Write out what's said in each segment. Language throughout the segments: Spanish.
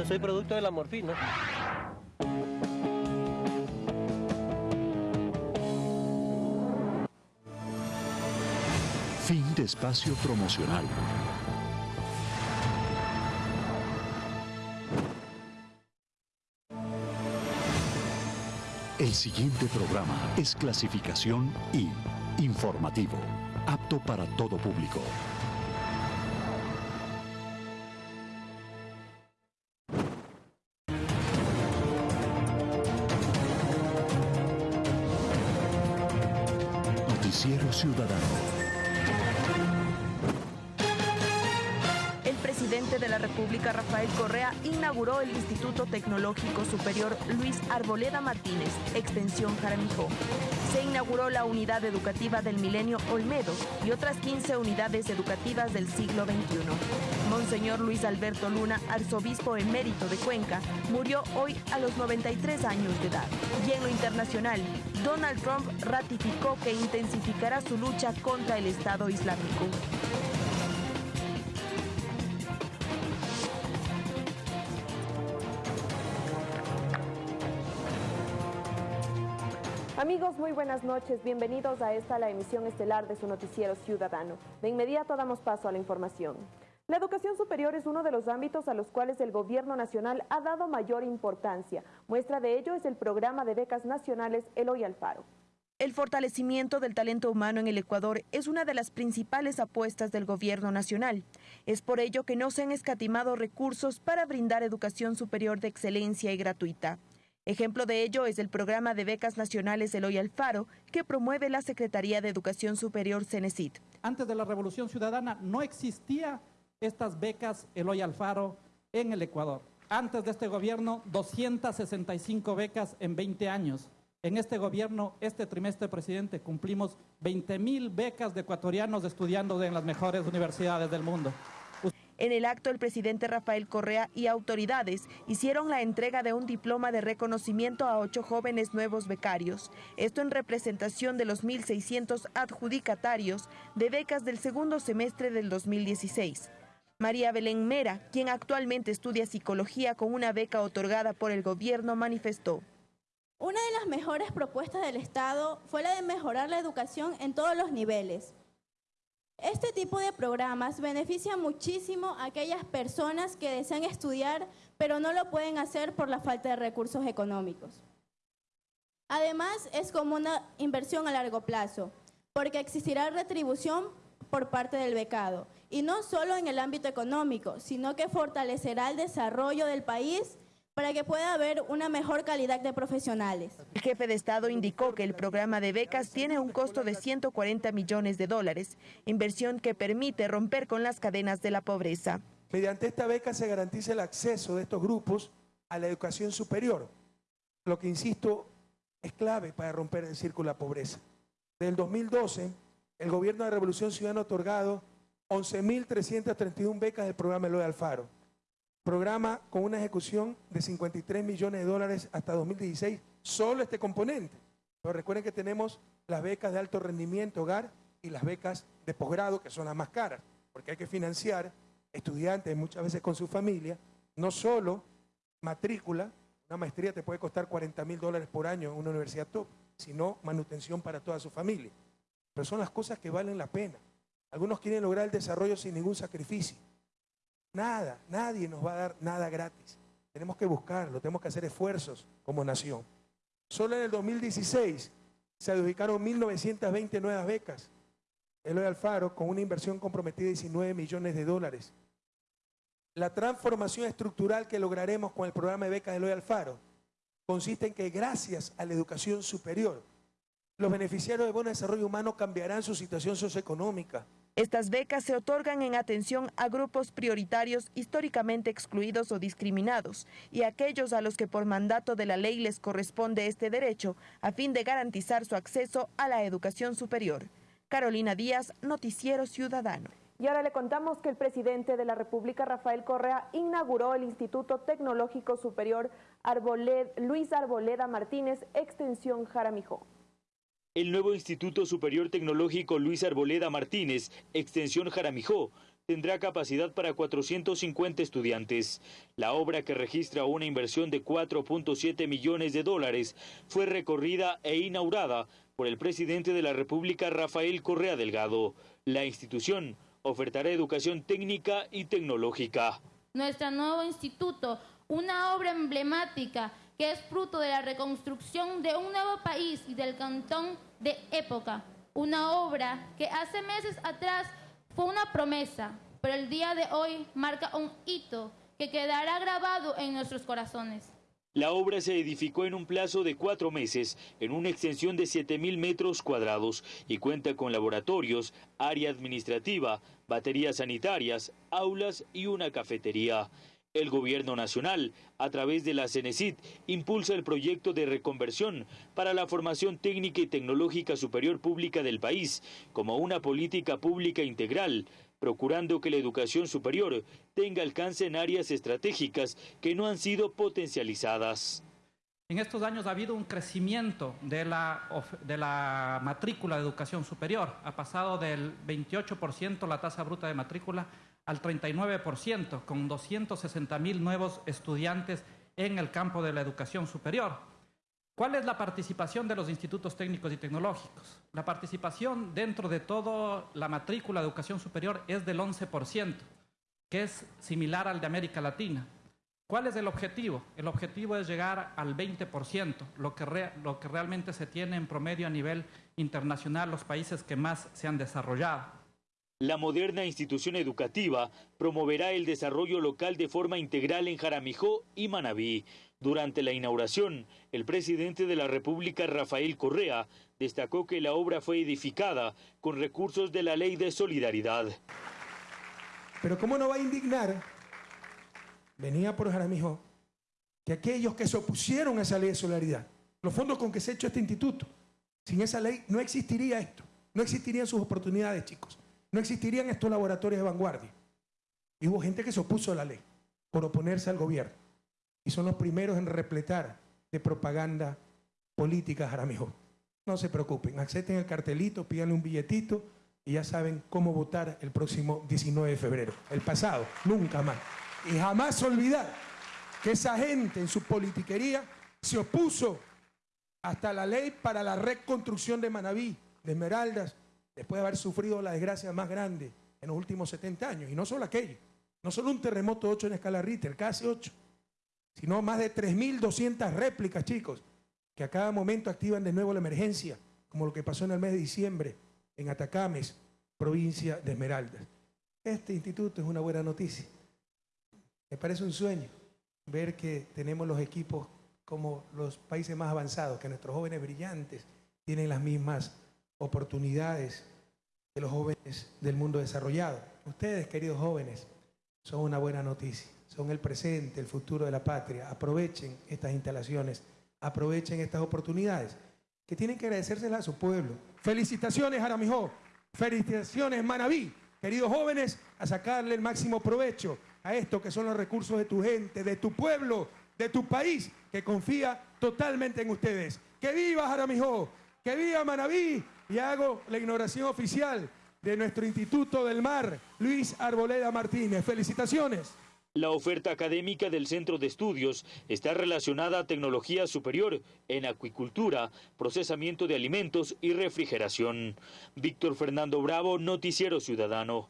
Yo soy producto de la morfina. Fin de espacio promocional. El siguiente programa es clasificación I, informativo, apto para todo público. Noticiero Ciudadano. El República, Rafael Correa, inauguró el Instituto Tecnológico Superior Luis Arboleda Martínez, extensión Jaramijó. Se inauguró la unidad educativa del Milenio Olmedo y otras 15 unidades educativas del siglo XXI. Monseñor Luis Alberto Luna, arzobispo emérito de Cuenca, murió hoy a los 93 años de edad. Y en lo internacional, Donald Trump ratificó que intensificará su lucha contra el Estado Islámico. Amigos, muy buenas noches. Bienvenidos a esta la emisión estelar de su noticiero ciudadano. De inmediato damos paso a la información. La educación superior es uno de los ámbitos a los cuales el gobierno nacional ha dado mayor importancia. Muestra de ello es el programa de becas nacionales Eloy Alfaro. El fortalecimiento del talento humano en el Ecuador es una de las principales apuestas del gobierno nacional. Es por ello que no se han escatimado recursos para brindar educación superior de excelencia y gratuita. Ejemplo de ello es el programa de becas nacionales Eloy Alfaro, que promueve la Secretaría de Educación Superior CENESID. Antes de la Revolución Ciudadana no existía estas becas Eloy Alfaro en el Ecuador. Antes de este gobierno, 265 becas en 20 años. En este gobierno, este trimestre, presidente, cumplimos 20 mil becas de ecuatorianos estudiando en las mejores universidades del mundo. En el acto, el presidente Rafael Correa y autoridades hicieron la entrega de un diploma de reconocimiento a ocho jóvenes nuevos becarios. Esto en representación de los 1.600 adjudicatarios de becas del segundo semestre del 2016. María Belén Mera, quien actualmente estudia psicología con una beca otorgada por el gobierno, manifestó. Una de las mejores propuestas del Estado fue la de mejorar la educación en todos los niveles. Este tipo de programas beneficia muchísimo a aquellas personas que desean estudiar, pero no lo pueden hacer por la falta de recursos económicos. Además, es como una inversión a largo plazo, porque existirá retribución por parte del becado, y no solo en el ámbito económico, sino que fortalecerá el desarrollo del país para que pueda haber una mejor calidad de profesionales. El jefe de Estado indicó que el programa de becas tiene un costo de 140 millones de dólares, inversión que permite romper con las cadenas de la pobreza. Mediante esta beca se garantiza el acceso de estos grupos a la educación superior, lo que, insisto, es clave para romper el círculo de la pobreza. Desde el 2012, el gobierno de Revolución Ciudadana ha otorgado 11.331 becas del programa Eloy Alfaro programa con una ejecución de 53 millones de dólares hasta 2016, solo este componente. Pero recuerden que tenemos las becas de alto rendimiento hogar y las becas de posgrado, que son las más caras, porque hay que financiar estudiantes muchas veces con su familia, no solo matrícula, una maestría te puede costar 40 mil dólares por año en una universidad top, sino manutención para toda su familia. Pero son las cosas que valen la pena. Algunos quieren lograr el desarrollo sin ningún sacrificio. Nada, nadie nos va a dar nada gratis. Tenemos que buscarlo, tenemos que hacer esfuerzos como nación. Solo en el 2016 se adjudicaron 1.920 nuevas becas. Eloy Alfaro con una inversión comprometida de 19 millones de dólares. La transformación estructural que lograremos con el programa de becas de Eloy Alfaro consiste en que gracias a la educación superior, los beneficiarios de buen desarrollo humano cambiarán su situación socioeconómica, estas becas se otorgan en atención a grupos prioritarios históricamente excluidos o discriminados y aquellos a los que por mandato de la ley les corresponde este derecho a fin de garantizar su acceso a la educación superior. Carolina Díaz, Noticiero Ciudadano. Y ahora le contamos que el presidente de la República, Rafael Correa, inauguró el Instituto Tecnológico Superior Luis Arboleda Martínez, extensión Jaramijó. El nuevo Instituto Superior Tecnológico Luis Arboleda Martínez, extensión Jaramijó, tendrá capacidad para 450 estudiantes. La obra, que registra una inversión de 4.7 millones de dólares, fue recorrida e inaugurada por el presidente de la República, Rafael Correa Delgado. La institución ofertará educación técnica y tecnológica. Nuestro nuevo instituto, una obra emblemática que es fruto de la reconstrucción de un nuevo país y del cantón de época. Una obra que hace meses atrás fue una promesa, pero el día de hoy marca un hito que quedará grabado en nuestros corazones. La obra se edificó en un plazo de cuatro meses, en una extensión de 7.000 metros cuadrados, y cuenta con laboratorios, área administrativa, baterías sanitarias, aulas y una cafetería. El gobierno nacional, a través de la CENESID, impulsa el proyecto de reconversión para la formación técnica y tecnológica superior pública del país, como una política pública integral, procurando que la educación superior tenga alcance en áreas estratégicas que no han sido potencializadas. En estos años ha habido un crecimiento de la, de la matrícula de educación superior. Ha pasado del 28% la tasa bruta de matrícula al 39%, con 260 mil nuevos estudiantes en el campo de la educación superior. ¿Cuál es la participación de los institutos técnicos y tecnológicos? La participación dentro de toda la matrícula de educación superior es del 11%, que es similar al de América Latina. ¿Cuál es el objetivo? El objetivo es llegar al 20%, lo que, lo que realmente se tiene en promedio a nivel internacional los países que más se han desarrollado. La moderna institución educativa promoverá el desarrollo local de forma integral en Jaramijó y Manabí. Durante la inauguración, el presidente de la República, Rafael Correa, destacó que la obra fue edificada con recursos de la Ley de Solidaridad. Pero ¿cómo no va a indignar? Venía por Jaramijó que aquellos que se opusieron a esa ley de solidaridad, los fondos con que se ha hecho este instituto, sin esa ley no existiría esto, no existirían sus oportunidades, chicos, no existirían estos laboratorios de vanguardia. Hubo gente que se opuso a la ley por oponerse al gobierno y son los primeros en repletar de propaganda política Jaramijó. No se preocupen, acepten el cartelito, pídanle un billetito y ya saben cómo votar el próximo 19 de febrero. El pasado, nunca más. Y jamás olvidar que esa gente en su politiquería se opuso hasta la ley para la reconstrucción de Manabí, de Esmeraldas, después de haber sufrido la desgracia más grande en los últimos 70 años. Y no solo aquello, no solo un terremoto 8 en escala Richter, casi 8 sino más de 3.200 réplicas, chicos, que a cada momento activan de nuevo la emergencia, como lo que pasó en el mes de diciembre en Atacames, provincia de Esmeraldas. Este instituto es una buena noticia. Me parece un sueño ver que tenemos los equipos como los países más avanzados, que nuestros jóvenes brillantes tienen las mismas oportunidades que los jóvenes del mundo desarrollado. Ustedes, queridos jóvenes, son una buena noticia son el presente, el futuro de la patria. Aprovechen estas instalaciones, aprovechen estas oportunidades que tienen que agradecérselas a su pueblo. Felicitaciones, Aramijó. Felicitaciones, Manabí. Queridos jóvenes, a sacarle el máximo provecho a esto que son los recursos de tu gente, de tu pueblo, de tu país, que confía totalmente en ustedes. ¡Que viva Jaramijó! ¡Que viva Manabí! Y hago la inauguración oficial de nuestro Instituto del Mar, Luis Arboleda Martínez. Felicitaciones. La oferta académica del centro de estudios está relacionada a tecnología superior en acuicultura, procesamiento de alimentos y refrigeración. Víctor Fernando Bravo, Noticiero Ciudadano.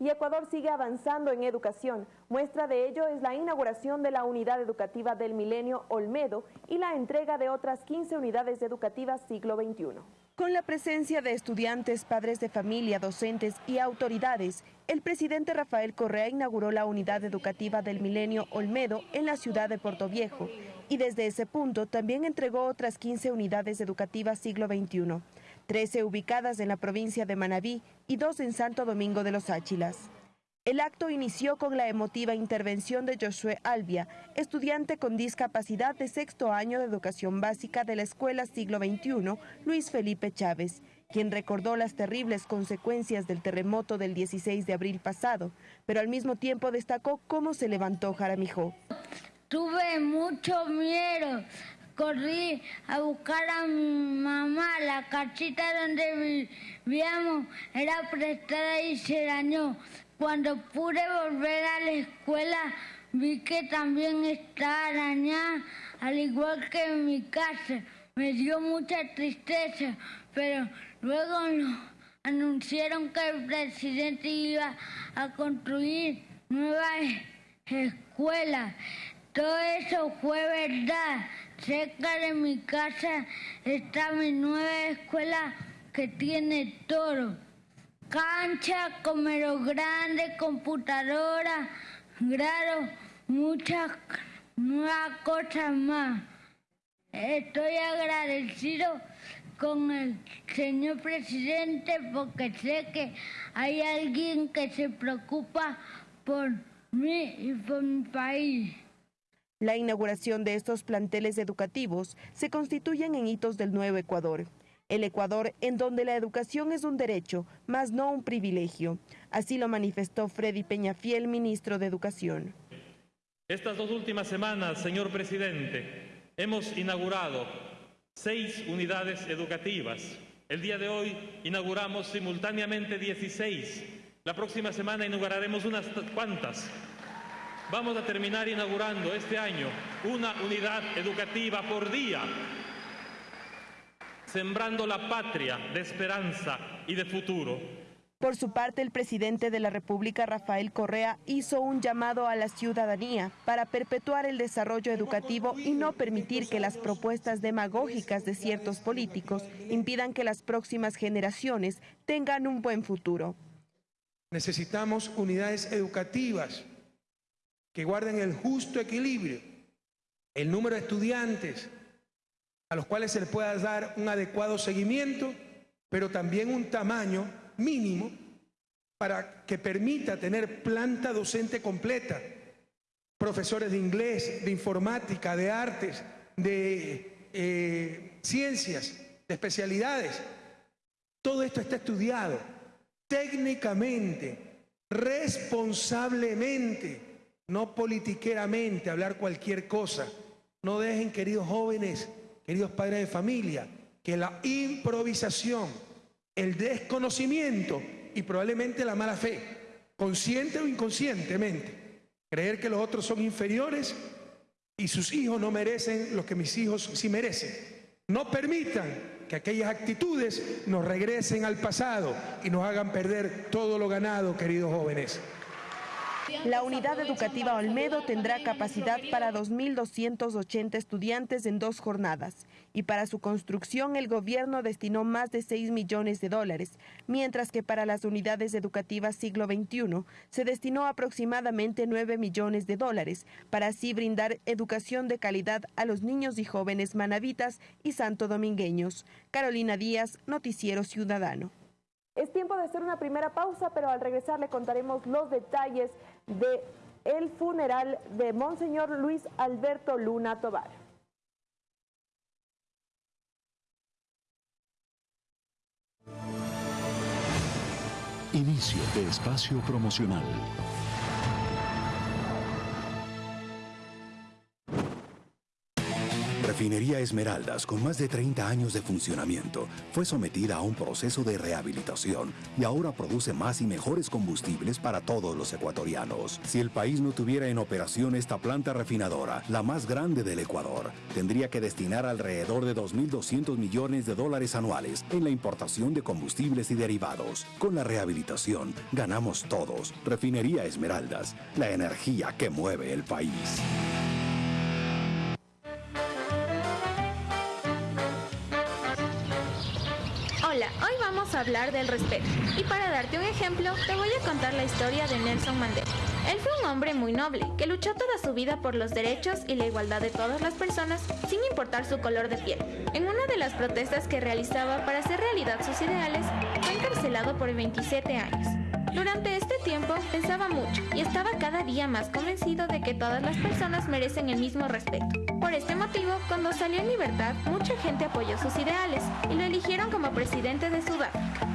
Y Ecuador sigue avanzando en educación. Muestra de ello es la inauguración de la unidad educativa del milenio Olmedo y la entrega de otras 15 unidades educativas siglo XXI. Con la presencia de estudiantes, padres de familia, docentes y autoridades, el presidente Rafael Correa inauguró la unidad educativa del Milenio Olmedo en la ciudad de Puerto Viejo y desde ese punto también entregó otras 15 unidades educativas siglo XXI, 13 ubicadas en la provincia de Manabí y dos en Santo Domingo de los Áchilas. El acto inició con la emotiva intervención de Josué Albia, estudiante con discapacidad de sexto año de educación básica de la Escuela Siglo XXI, Luis Felipe Chávez, quien recordó las terribles consecuencias del terremoto del 16 de abril pasado, pero al mismo tiempo destacó cómo se levantó Jaramijó. Tuve mucho miedo, corrí a buscar a mi mamá, la cachita donde vivíamos era prestada y se dañó Cuando pude volver a la escuela, vi que también está arañada, al igual que en mi casa. Me dio mucha tristeza, pero luego anunciaron que el presidente iba a construir nuevas escuelas. Todo eso fue verdad. Cerca de mi casa está mi nueva escuela que tiene todo. Cancha, comero grande, computadora, grado, muchas nuevas cosas más. Estoy agradecido con el señor presidente porque sé que hay alguien que se preocupa por mí y por mi país. La inauguración de estos planteles educativos se constituyen en hitos del nuevo Ecuador. El Ecuador en donde la educación es un derecho, más no un privilegio. Así lo manifestó Freddy Peñafiel, ministro de Educación. Estas dos últimas semanas, señor presidente, hemos inaugurado seis unidades educativas. El día de hoy inauguramos simultáneamente 16. La próxima semana inauguraremos unas cuantas. Vamos a terminar inaugurando este año una unidad educativa por día, sembrando la patria de esperanza y de futuro. Por su parte, el presidente de la República, Rafael Correa, hizo un llamado a la ciudadanía para perpetuar el desarrollo educativo y no permitir que las propuestas demagógicas de ciertos políticos impidan que las próximas generaciones tengan un buen futuro. Necesitamos unidades educativas que guarden el justo equilibrio, el número de estudiantes a los cuales se les pueda dar un adecuado seguimiento, pero también un tamaño mínimo para que permita tener planta docente completa, profesores de inglés, de informática, de artes, de eh, ciencias, de especialidades. Todo esto está estudiado técnicamente, responsablemente no politiqueramente hablar cualquier cosa. No dejen, queridos jóvenes, queridos padres de familia, que la improvisación, el desconocimiento y probablemente la mala fe, consciente o inconscientemente, creer que los otros son inferiores y sus hijos no merecen lo que mis hijos sí merecen. No permitan que aquellas actitudes nos regresen al pasado y nos hagan perder todo lo ganado, queridos jóvenes. La unidad educativa Olmedo tendrá capacidad para 2.280 estudiantes en dos jornadas y para su construcción el gobierno destinó más de 6 millones de dólares, mientras que para las unidades educativas siglo XXI se destinó aproximadamente 9 millones de dólares para así brindar educación de calidad a los niños y jóvenes manavitas y santo domingueños. Carolina Díaz, Noticiero Ciudadano. Es tiempo de hacer una primera pausa, pero al regresar le contaremos los detalles de el funeral de Monseñor Luis Alberto Luna Tobar. Inicio de espacio promocional. Refinería Esmeraldas, con más de 30 años de funcionamiento, fue sometida a un proceso de rehabilitación y ahora produce más y mejores combustibles para todos los ecuatorianos. Si el país no tuviera en operación esta planta refinadora, la más grande del Ecuador, tendría que destinar alrededor de 2.200 millones de dólares anuales en la importación de combustibles y derivados. Con la rehabilitación, ganamos todos. Refinería Esmeraldas, la energía que mueve el país. Hablar del respeto. Y para darte un ejemplo, te voy a contar la historia de Nelson Mandela. Él fue un hombre muy noble, que luchó toda su vida por los derechos y la igualdad de todas las personas, sin importar su color de piel. En una de las protestas que realizaba para hacer realidad sus ideales, fue encarcelado por 27 años. Durante este tiempo pensaba mucho y estaba cada día más convencido de que todas las personas merecen el mismo respeto. Por este motivo, cuando salió en libertad, mucha gente apoyó sus ideales y lo eligieron como presidente de Sudáfrica.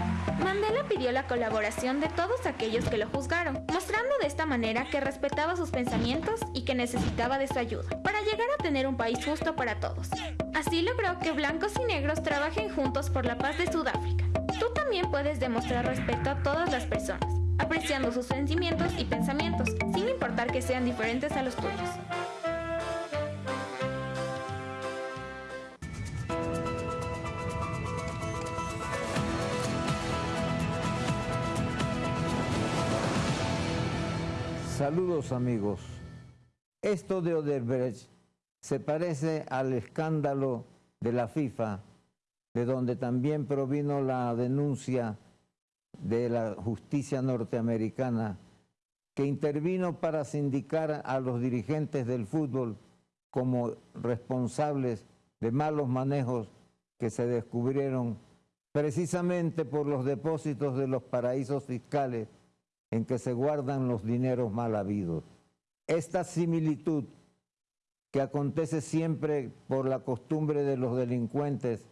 Mandela pidió la colaboración de todos aquellos que lo juzgaron, mostrando de esta manera que respetaba sus pensamientos y que necesitaba de su ayuda, para llegar a tener un país justo para todos. Así logró que blancos y negros trabajen juntos por la paz de Sudáfrica. Tú también puedes demostrar respeto a todas las personas. apreciando sus sentimientos y pensamientos, sin importar que sean diferentes a los tuyos. Saludos amigos. Esto de Odebrecht se parece al escándalo de la FIFA, de donde también provino la denuncia de la justicia norteamericana, que intervino para sindicar a los dirigentes del fútbol como responsables de malos manejos que se descubrieron precisamente por los depósitos de los paraísos fiscales en que se guardan los dineros mal habidos. Esta similitud que acontece siempre por la costumbre de los delincuentes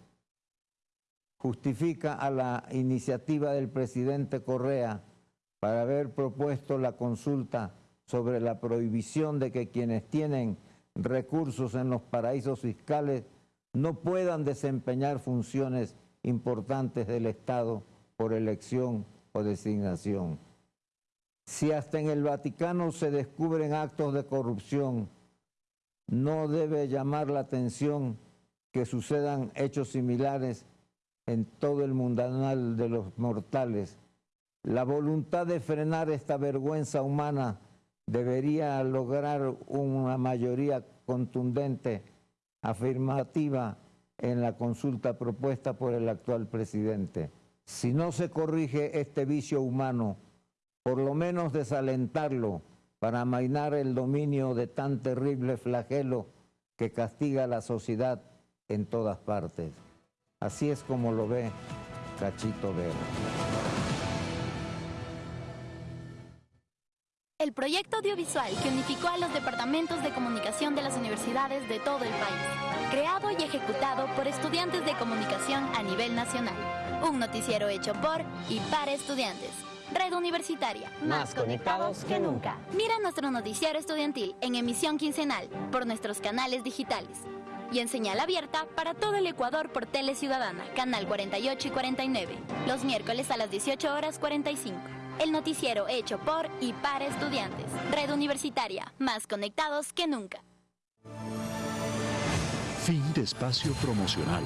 justifica a la iniciativa del presidente Correa para haber propuesto la consulta sobre la prohibición de que quienes tienen recursos en los paraísos fiscales no puedan desempeñar funciones importantes del Estado por elección o designación. Si hasta en el Vaticano se descubren actos de corrupción, no debe llamar la atención que sucedan hechos similares en todo el mundanal de los mortales. La voluntad de frenar esta vergüenza humana debería lograr una mayoría contundente, afirmativa en la consulta propuesta por el actual presidente. Si no se corrige este vicio humano, por lo menos desalentarlo para amainar el dominio de tan terrible flagelo que castiga a la sociedad en todas partes. Así es como lo ve Cachito Vera. El proyecto audiovisual que unificó a los departamentos de comunicación de las universidades de todo el país, creado y ejecutado por estudiantes de comunicación a nivel nacional. Un noticiero hecho por y para estudiantes Red Universitaria. Más conectados que nunca. Mira nuestro noticiero estudiantil en emisión quincenal por nuestros canales digitales. Y en señal abierta para todo el Ecuador por Tele Ciudadana, canal 48 y 49, los miércoles a las 18 horas 45. El noticiero hecho por y para estudiantes. Red Universitaria, más conectados que nunca. Fin de espacio promocional.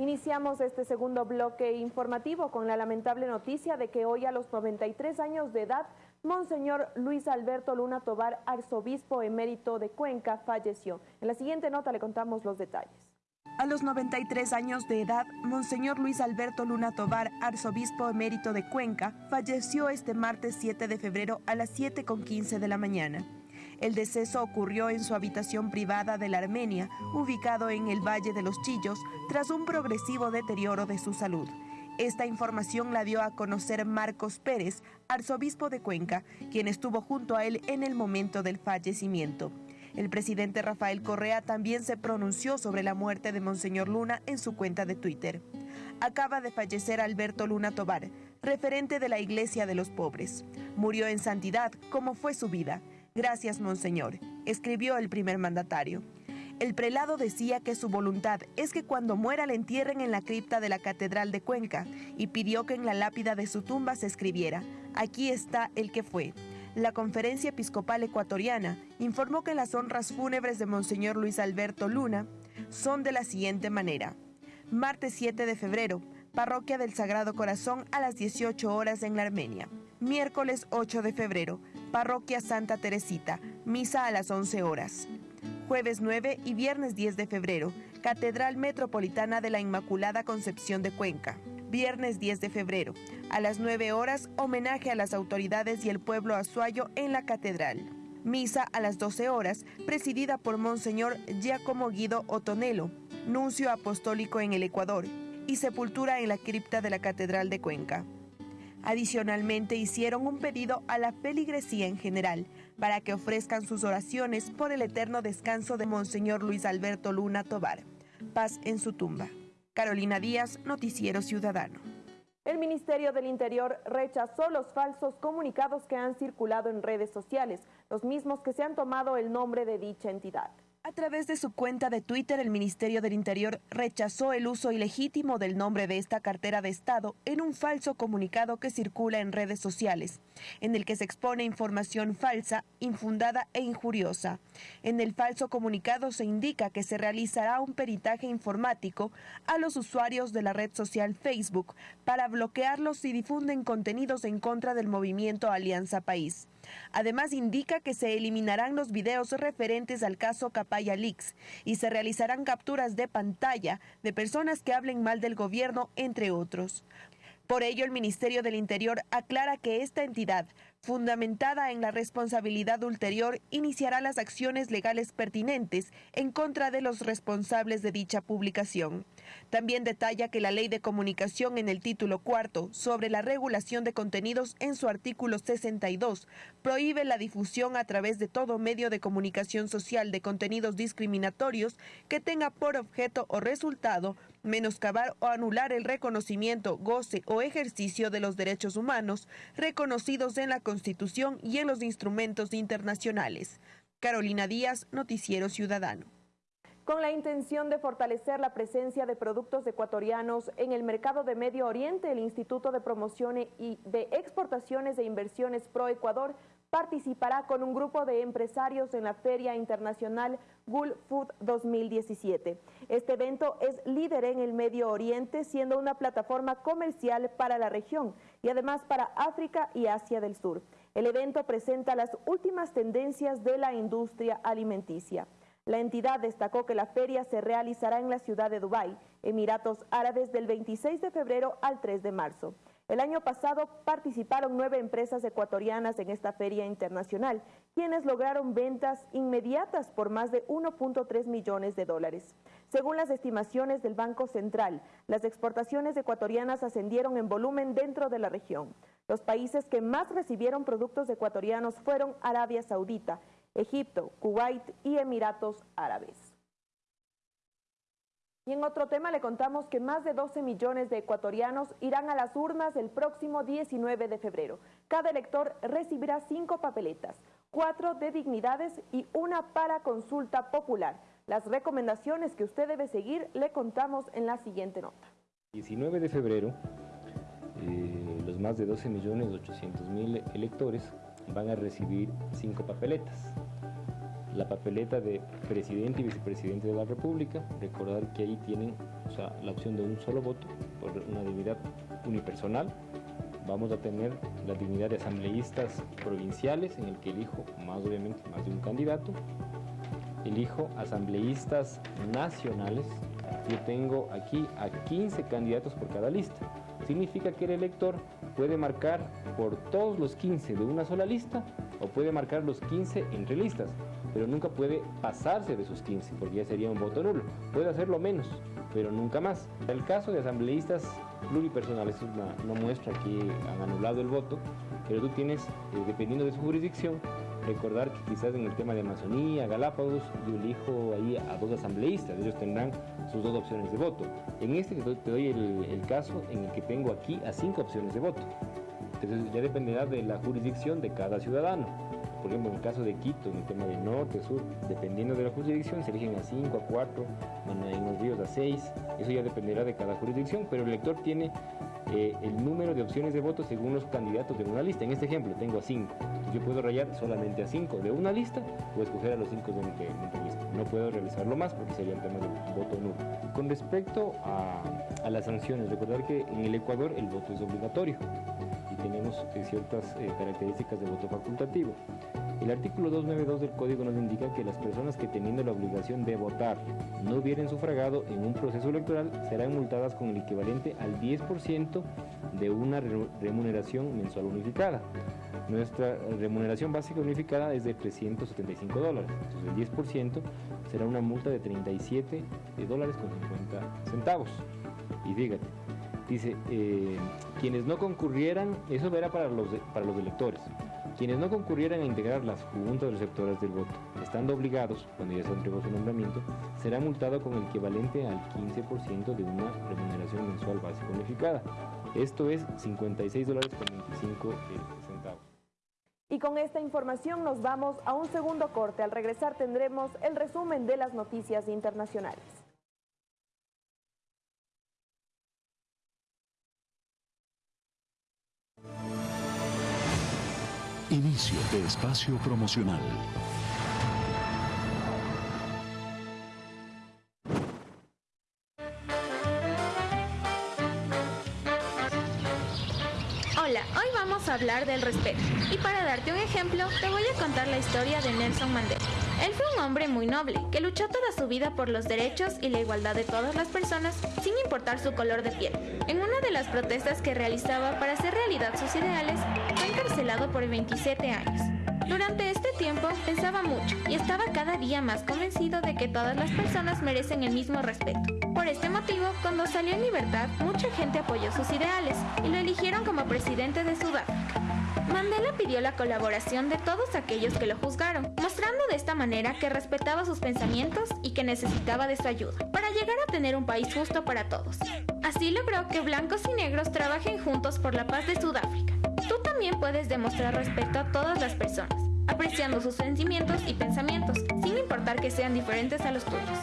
Iniciamos este segundo bloque informativo con la lamentable noticia de que hoy a los 93 años de edad, Monseñor Luis Alberto Luna Tobar, arzobispo emérito de Cuenca, falleció. En la siguiente nota le contamos los detalles. A los 93 años de edad, Monseñor Luis Alberto Luna Tobar, arzobispo emérito de Cuenca, falleció este martes 7 de febrero a las 7.15 de la mañana. El deceso ocurrió en su habitación privada de la Armenia, ubicado en el Valle de los Chillos, tras un progresivo deterioro de su salud. Esta información la dio a conocer Marcos Pérez, arzobispo de Cuenca, quien estuvo junto a él en el momento del fallecimiento. El presidente Rafael Correa también se pronunció sobre la muerte de Monseñor Luna en su cuenta de Twitter. Acaba de fallecer Alberto Luna Tobar, referente de la Iglesia de los Pobres. Murió en santidad, como fue su vida. Gracias, Monseñor, escribió el primer mandatario. El prelado decía que su voluntad es que cuando muera le entierren en la cripta de la Catedral de Cuenca y pidió que en la lápida de su tumba se escribiera, aquí está el que fue. La Conferencia Episcopal Ecuatoriana informó que las honras fúnebres de Monseñor Luis Alberto Luna son de la siguiente manera. Martes 7 de febrero, Parroquia del Sagrado Corazón a las 18 horas en la Armenia. Miércoles 8 de febrero, Parroquia Santa Teresita, misa a las 11 horas. Jueves 9 y viernes 10 de febrero, Catedral Metropolitana de la Inmaculada Concepción de Cuenca. Viernes 10 de febrero, a las 9 horas, homenaje a las autoridades y el pueblo azuayo en la catedral. Misa a las 12 horas, presidida por Monseñor Giacomo Guido Otonelo, nuncio apostólico en el Ecuador, y sepultura en la cripta de la Catedral de Cuenca. Adicionalmente hicieron un pedido a la feligresía en general para que ofrezcan sus oraciones por el eterno descanso de Monseñor Luis Alberto Luna Tobar. Paz en su tumba. Carolina Díaz, Noticiero Ciudadano. El Ministerio del Interior rechazó los falsos comunicados que han circulado en redes sociales, los mismos que se han tomado el nombre de dicha entidad. A través de su cuenta de Twitter, el Ministerio del Interior rechazó el uso ilegítimo del nombre de esta cartera de Estado en un falso comunicado que circula en redes sociales, en el que se expone información falsa, infundada e injuriosa. En el falso comunicado se indica que se realizará un peritaje informático a los usuarios de la red social Facebook para bloquearlos si difunden contenidos en contra del movimiento Alianza País. Además, indica que se eliminarán los videos referentes al caso Y se realizarán capturas de pantalla de personas que hablen mal del gobierno, entre otros. Por ello, el Ministerio del Interior aclara que esta entidad fundamentada en la responsabilidad ulterior, iniciará las acciones legales pertinentes en contra de los responsables de dicha publicación. También detalla que la Ley de Comunicación en el título cuarto sobre la regulación de contenidos en su artículo 62 prohíbe la difusión a través de todo medio de comunicación social de contenidos discriminatorios que tenga por objeto o resultado menoscabar o anular el reconocimiento, goce o ejercicio de los derechos humanos reconocidos en la Constitución y en los instrumentos internacionales. Carolina Díaz, Noticiero Ciudadano. Con la intención de fortalecer la presencia de productos ecuatorianos en el mercado de Medio Oriente, el Instituto de Promoción y de Exportaciones e Inversiones Pro Ecuador participará con un grupo de empresarios en la Feria Internacional Gulf Food 2017. Este evento es líder en el Medio Oriente, siendo una plataforma comercial para la región y además para África y Asia del Sur. El evento presenta las últimas tendencias de la industria alimenticia. La entidad destacó que la feria se realizará en la ciudad de Dubái, Emiratos Árabes, del 26 de febrero al 3 de marzo. El año pasado participaron nueve empresas ecuatorianas en esta feria internacional, quienes lograron ventas inmediatas por más de 1.3 millones de dólares. Según las estimaciones del Banco Central, las exportaciones ecuatorianas ascendieron en volumen dentro de la región. Los países que más recibieron productos ecuatorianos fueron Arabia Saudita, Egipto, Kuwait y Emiratos Árabes. Y en otro tema le contamos que más de 12 millones de ecuatorianos irán a las urnas el próximo 19 de febrero. Cada elector recibirá cinco papeletas, cuatro de dignidades y una para consulta popular. Las recomendaciones que usted debe seguir le contamos en la siguiente nota. 19 de febrero, eh, los más de 12 millones 800 mil electores van a recibir cinco papeletas la papeleta de presidente y vicepresidente de la República, recordar que ahí tienen la opción de un solo voto por una dignidad unipersonal. Vamos a tener la dignidad de asambleístas provinciales, en el que elijo más obviamente más de un candidato. Elijo asambleístas nacionales. Yo tengo aquí a 15 candidatos por cada lista. Significa que el elector puede marcar por todos los 15 de una sola lista o puede marcar los 15 entre listas pero nunca puede pasarse de sus 15, porque ya sería un voto nulo. Puede hacerlo menos, pero nunca más. El caso de asambleístas pluripersonales es una, muestra que han anulado el voto, pero tú tienes, eh, dependiendo de su jurisdicción, recordar que quizás en el tema de Amazonía, Galápagos, yo elijo ahí a dos asambleístas, ellos tendrán sus dos opciones de voto. En este te doy el, el caso en el que tengo aquí a cinco opciones de voto. Entonces ya dependerá de la jurisdicción de cada ciudadano por ejemplo, en el caso de Quito, en el tema de norte, sur, dependiendo de la jurisdicción, se eligen a 5, a 4, en los ríos a 6, eso ya dependerá de cada jurisdicción, pero el elector tiene eh, el número de opciones de voto según los candidatos de una lista. En este ejemplo tengo a 5, yo puedo rayar solamente a 5 de una lista o escoger a los 5 de, otra lista. No puedo realizarlo más porque sería el tema del voto nulo. Con respecto a, a las sanciones, recordar que en el Ecuador el voto es obligatorio tenemos eh, ciertas eh, características de voto facultativo. El artículo 292 del Código nos indica que las personas que teniendo la obligación de votar no hubieran sufragado en un proceso electoral serán multadas con el equivalente al 10% de una remuneración mensual unificada. Nuestra remuneración básica unificada es de 375 dólares, entonces el 10% será una multa de 37 dólares con 50 centavos. Y fíjate, Dice, eh, quienes no concurrieran, eso era para los, para los electores, quienes no concurrieran a integrar las juntas receptoras del voto, estando obligados, cuando ya se entregó su nombramiento, será multado con el equivalente al 15% de una remuneración mensual básica unificada. Esto es 56 dólares con 25 centavos. Y con esta información nos vamos a un segundo corte. Al regresar tendremos el resumen de las noticias internacionales. Inicio de espacio promocional. Hola, hoy vamos a hablar del respeto. Y para darte un ejemplo, te voy a contar la historia de Nelson Mandela. Él fue un hombre muy noble, que luchó toda su vida por los derechos y la igualdad de todas las personas, sin importar su color de piel. En una de las protestas que realizaba para hacer realidad sus ideales, encarcelado por 27 años. Durante este tiempo pensaba mucho y estaba cada día más convencido de que todas las personas merecen el mismo respeto. Por este motivo, cuando salió en libertad, mucha gente apoyó sus ideales y lo eligieron como presidente de Sudáfrica. Mandela pidió la colaboración de todos aquellos que lo juzgaron, mostrando de esta manera que respetaba sus pensamientos y que necesitaba de su ayuda para llegar a tener un país justo para todos. Así logró que blancos y negros trabajen juntos por la paz de Sudáfrica. Tú también puedes demostrar respeto a todas las personas, apreciando sus sentimientos y pensamientos, sin importar que sean diferentes a los tuyos.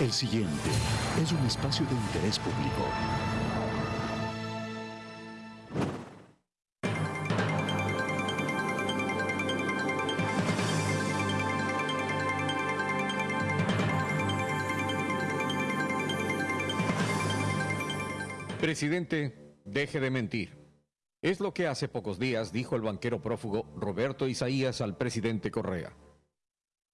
El siguiente es un espacio de interés público. Presidente, deje de mentir. Es lo que hace pocos días dijo el banquero prófugo Roberto Isaías al presidente Correa.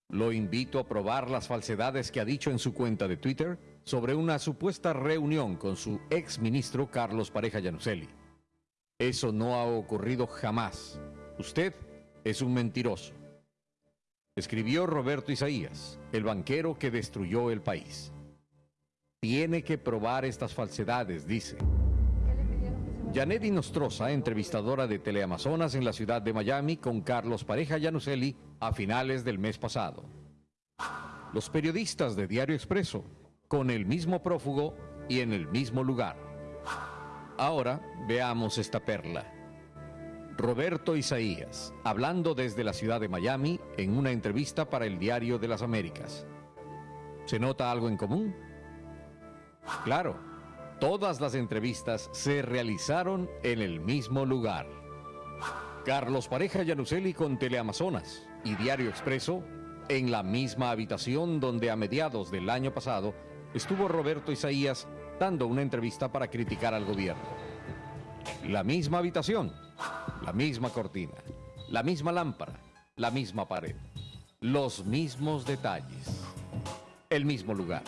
Lo invito a probar las falsedades que ha dicho en su cuenta de Twitter sobre una supuesta reunión con su ex ministro Carlos Pareja Yanuseli. Eso no ha ocurrido jamás. Usted es un mentiroso. Escribió Roberto Isaías, el banquero que destruyó el país. Tiene que probar estas falsedades, dice. Janet Nostroza, entrevistadora de Teleamazonas en la ciudad de Miami con Carlos Pareja Yanuseli a finales del mes pasado. Los periodistas de Diario Expreso, con el mismo prófugo y en el mismo lugar. Ahora veamos esta perla. Roberto Isaías, hablando desde la ciudad de Miami en una entrevista para el Diario de las Américas. ¿Se nota algo en común? Claro, todas las entrevistas se realizaron en el mismo lugar. Carlos Pareja Yanuseli con Teleamazonas y Diario Expreso en la misma habitación donde a mediados del año pasado estuvo Roberto Isaías dando una entrevista para criticar al gobierno. La misma habitación, la misma cortina, la misma lámpara, la misma pared, los mismos detalles, el mismo lugar.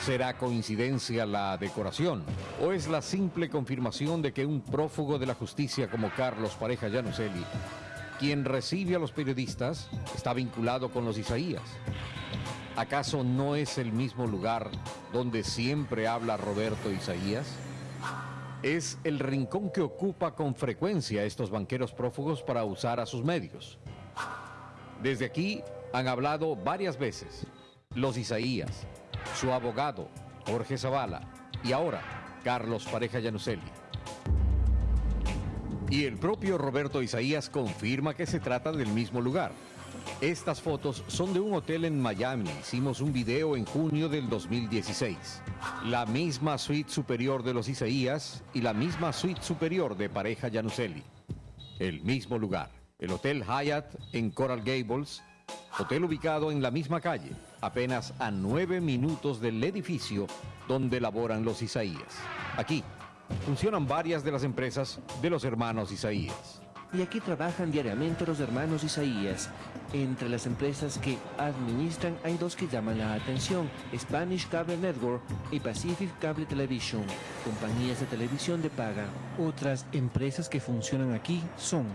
¿Será coincidencia la decoración o es la simple confirmación de que un prófugo de la justicia como Carlos Pareja Yanuseli, quien recibe a los periodistas, está vinculado con los Isaías? ¿Acaso no es el mismo lugar donde siempre habla Roberto Isaías? Es el rincón que ocupa con frecuencia estos banqueros prófugos para usar a sus medios. Desde aquí han hablado varias veces los Isaías, su abogado, Jorge Zavala, y ahora, Carlos Pareja Yanuseli. Y el propio Roberto Isaías confirma que se trata del mismo lugar. Estas fotos son de un hotel en Miami. Hicimos un video en junio del 2016. La misma suite superior de los Isaías y la misma suite superior de Pareja Yanuseli. El mismo lugar. El Hotel Hyatt en Coral Gables, hotel ubicado en la misma calle, apenas a nueve minutos del edificio donde laboran los Isaías. Aquí funcionan varias de las empresas de los hermanos Isaías. Y aquí trabajan diariamente los hermanos Isaías. Entre las empresas que administran hay dos que llaman la atención, Spanish Cable Network y Pacific Cable Television, compañías de televisión de paga. Otras empresas que funcionan aquí son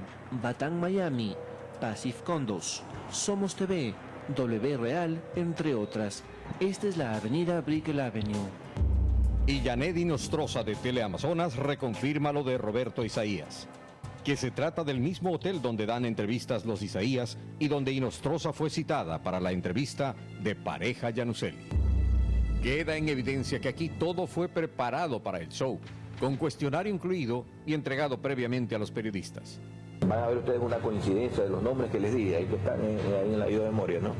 Batán Miami, Pacific Condos, Somos TV, W Real, entre otras. Esta es la avenida Brickell Avenue. Y Yanedi Nostroza de Teleamazonas reconfirma lo de Roberto Isaías, que se trata del mismo hotel donde dan entrevistas los Isaías y donde Inostroza fue citada para la entrevista de Pareja Yanuseli. Queda en evidencia que aquí todo fue preparado para el show, con cuestionario incluido y entregado previamente a los periodistas. Van a ver ustedes una coincidencia de los nombres que les di, ahí que están eh, ahí en la ayuda de memoria, ¿no?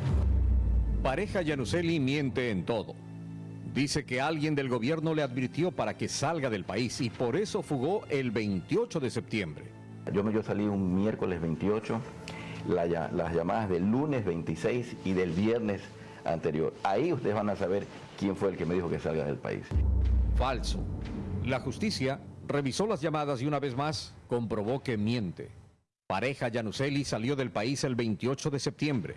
Pareja Yanuseli miente en todo. Dice que alguien del gobierno le advirtió para que salga del país y por eso fugó el 28 de septiembre. Yo, yo salí un miércoles 28, las llamadas del lunes 26 y del viernes anterior. Ahí ustedes van a saber quién fue el que me dijo que salga del país. Falso. La justicia revisó las llamadas y una vez más comprobó que miente. Pareja Yanuseli salió del país el 28 de septiembre,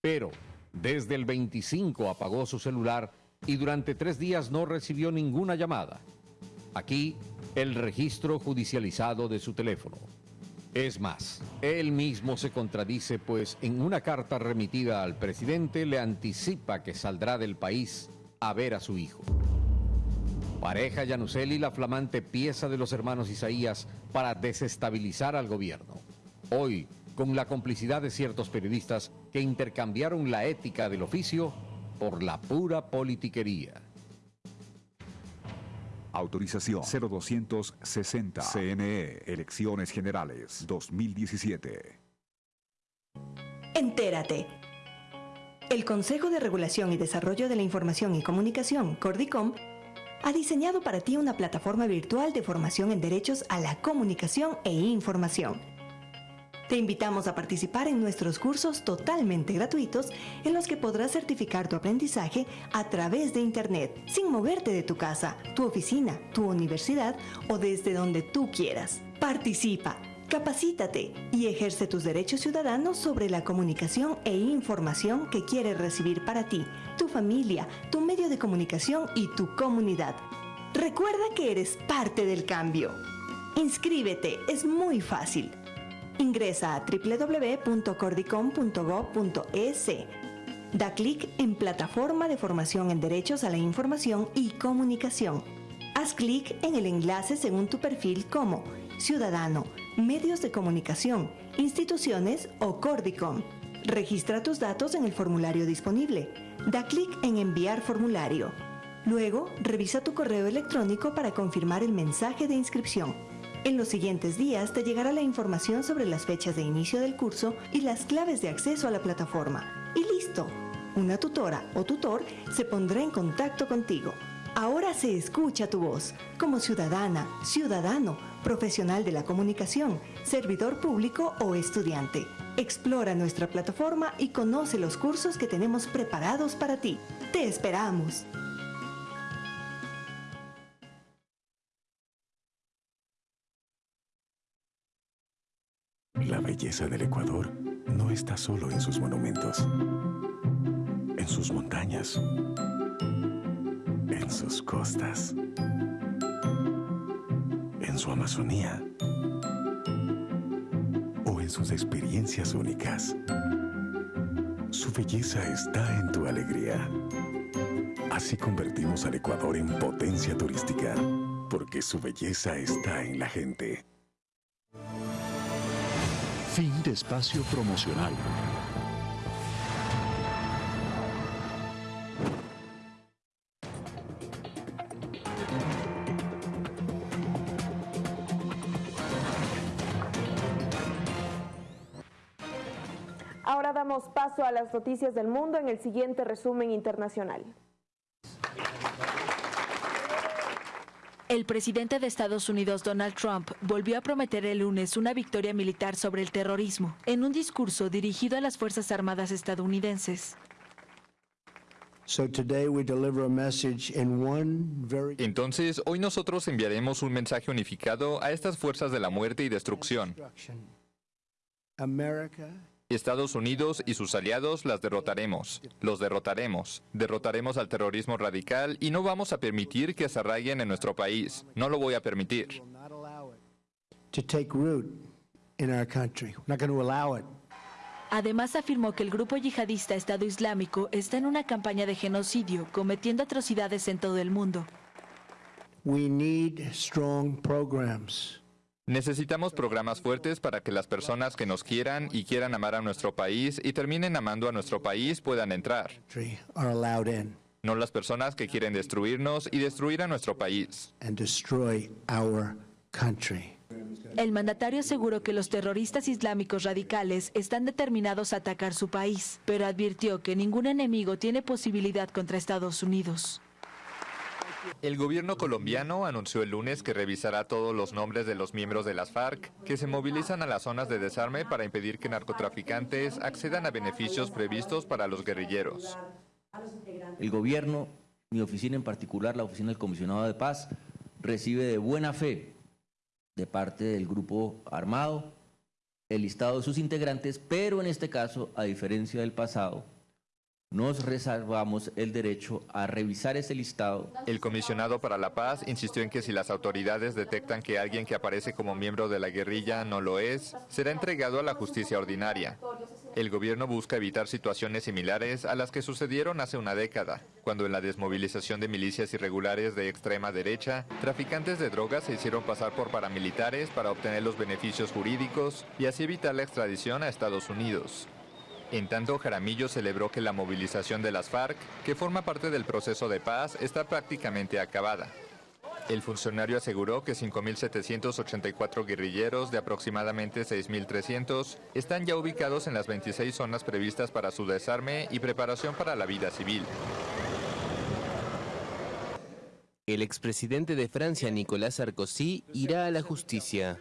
pero desde el 25 apagó su celular y durante tres días no recibió ninguna llamada. Aquí el registro judicializado de su teléfono. Es más, él mismo se contradice pues en una carta remitida al presidente le anticipa que saldrá del país a ver a su hijo. Pareja Yanuseli la flamante pieza de los hermanos Isaías para desestabilizar al gobierno. Hoy, con la complicidad de ciertos periodistas que intercambiaron la ética del oficio por la pura politiquería. Autorización 0260 CNE Elecciones Generales 2017. Entérate. El Consejo de Regulación y Desarrollo de la Información y Comunicación, Cordicom, ha diseñado para ti una plataforma virtual de formación en derechos a la comunicación e información te invitamos a participar en nuestros cursos totalmente gratuitos en los que podrás certificar tu aprendizaje a través de Internet, sin moverte de tu casa, tu oficina, tu universidad o desde donde tú quieras. Participa, capacítate y ejerce tus derechos ciudadanos sobre la comunicación e información que quieres recibir para ti, tu familia, tu medio de comunicación y tu comunidad. Recuerda que eres parte del cambio. Inscríbete, es muy fácil. Ingresa a www.cordicom.gov.es. Da clic en Plataforma de Formación en Derechos a la Información y Comunicación. Haz clic en el enlace según tu perfil como Ciudadano, Medios de Comunicación, Instituciones o Cordicom. Registra tus datos en el formulario disponible. Da clic en Enviar formulario. Luego, revisa tu correo electrónico para confirmar el mensaje de inscripción. En los siguientes días te llegará la información sobre las fechas de inicio del curso y las claves de acceso a la plataforma. Y listo, una tutora o tutor se pondrá en contacto contigo. Ahora se escucha tu voz como ciudadana, ciudadano, profesional de la comunicación, servidor público o estudiante. Explora nuestra plataforma y conoce los cursos que tenemos preparados para ti. Te esperamos. La belleza del Ecuador no está solo en sus monumentos, en sus montañas, en sus costas, en su Amazonía sus experiencias únicas. Su belleza está en tu alegría. Así convertimos al Ecuador en potencia turística, porque su belleza está en la gente. Fin de espacio promocional. Ahora damos paso a las noticias del mundo en el siguiente resumen internacional. El presidente de Estados Unidos, Donald Trump, volvió a prometer el lunes una victoria militar sobre el terrorismo en un discurso dirigido a las Fuerzas Armadas estadounidenses. Entonces, hoy nosotros enviaremos un mensaje unificado a estas fuerzas de la muerte y destrucción. Estados Unidos y sus aliados las derrotaremos. Los derrotaremos. Derrotaremos al terrorismo radical y no vamos a permitir que se arraiguen en nuestro país. No lo voy a permitir. Además afirmó que el grupo yihadista Estado Islámico está en una campaña de genocidio, cometiendo atrocidades en todo el mundo. We need strong programs. Necesitamos programas fuertes para que las personas que nos quieran y quieran amar a nuestro país y terminen amando a nuestro país puedan entrar. no las personas que quieren destruirnos y destruir a nuestro país. El mandatario aseguró que los terroristas islámicos radicales están determinados a atacar su país, pero advirtió que ningún enemigo tiene posibilidad contra Estados Unidos. El gobierno colombiano anunció el lunes que revisará todos los nombres de los miembros de las FARC que se movilizan a las zonas de desarme para impedir que narcotraficantes accedan a beneficios previstos para los guerrilleros. El gobierno, mi oficina en particular, la oficina del comisionado de paz, recibe de buena fe de parte del grupo armado el listado de sus integrantes, pero en este caso, a diferencia del pasado, nos reservamos el derecho a revisar ese listado. El comisionado para la paz insistió en que si las autoridades detectan que alguien que aparece como miembro de la guerrilla no lo es, será entregado a la justicia ordinaria. El gobierno busca evitar situaciones similares a las que sucedieron hace una década, cuando en la desmovilización de milicias irregulares de extrema derecha, traficantes de drogas se hicieron pasar por paramilitares para obtener los beneficios jurídicos y así evitar la extradición a Estados Unidos. En tanto, Jaramillo celebró que la movilización de las FARC, que forma parte del proceso de paz, está prácticamente acabada. El funcionario aseguró que 5.784 guerrilleros de aproximadamente 6.300 están ya ubicados en las 26 zonas previstas para su desarme y preparación para la vida civil. El expresidente de Francia, Nicolas Sarkozy, irá a la justicia.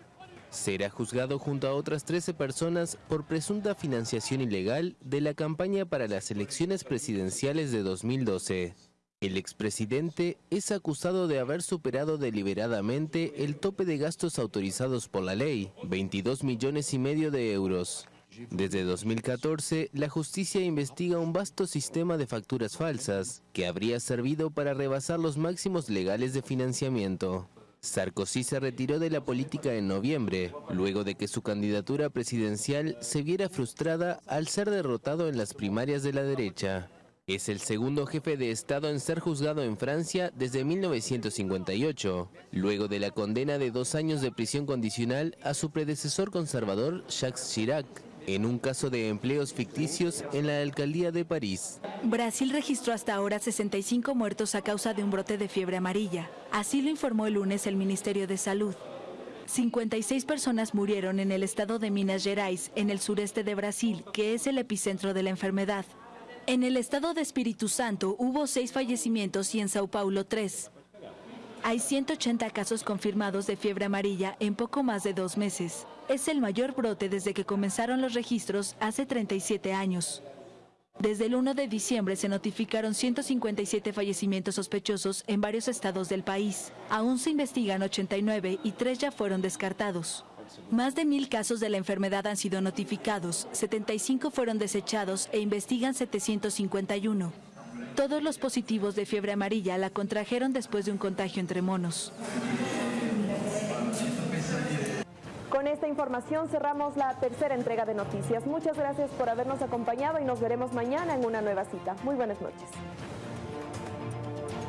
Será juzgado junto a otras 13 personas por presunta financiación ilegal de la campaña para las elecciones presidenciales de 2012. El expresidente es acusado de haber superado deliberadamente el tope de gastos autorizados por la ley, 22 millones y medio de euros. Desde 2014, la justicia investiga un vasto sistema de facturas falsas que habría servido para rebasar los máximos legales de financiamiento. Sarkozy se retiró de la política en noviembre, luego de que su candidatura presidencial se viera frustrada al ser derrotado en las primarias de la derecha. Es el segundo jefe de Estado en ser juzgado en Francia desde 1958, luego de la condena de dos años de prisión condicional a su predecesor conservador Jacques Chirac en un caso de empleos ficticios en la alcaldía de París. Brasil registró hasta ahora 65 muertos a causa de un brote de fiebre amarilla. Así lo informó el lunes el Ministerio de Salud. 56 personas murieron en el estado de Minas Gerais, en el sureste de Brasil, que es el epicentro de la enfermedad. En el estado de Espíritu Santo hubo seis fallecimientos y en Sao Paulo tres. Hay 180 casos confirmados de fiebre amarilla en poco más de dos meses. Es el mayor brote desde que comenzaron los registros hace 37 años. Desde el 1 de diciembre se notificaron 157 fallecimientos sospechosos en varios estados del país. Aún se investigan 89 y tres ya fueron descartados. Más de mil casos de la enfermedad han sido notificados, 75 fueron desechados e investigan 751. Todos los positivos de fiebre amarilla la contrajeron después de un contagio entre monos. Con esta información cerramos la tercera entrega de noticias. Muchas gracias por habernos acompañado y nos veremos mañana en una nueva cita. Muy buenas noches.